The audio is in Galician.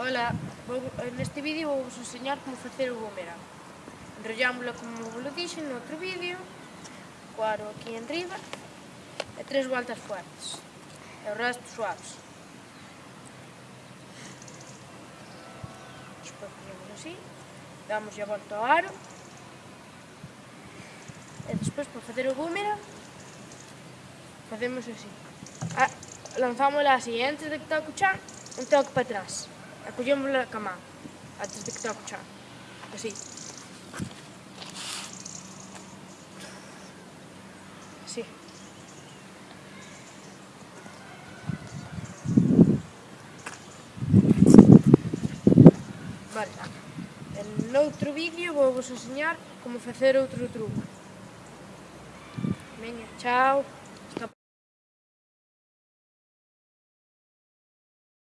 Ola, vou, neste vídeo vou vos enseñar como facer o boomerang. Enrollámosla como vos dixen no outro vídeo, co aro aquí en riba, e tres voltas fuertes, e o resto suaves. Despois ponemos así, damos a volta ao aro, e despois para facer o boomerang, facemos así. Ah, lanzámola así, antes de que toque o chan, un toque para atrás. Acollemos a cama antes de que te acuchar. Así. Así. Vale. En outro vídeo vou vos enseñar como facer outro truco. Venga, chao.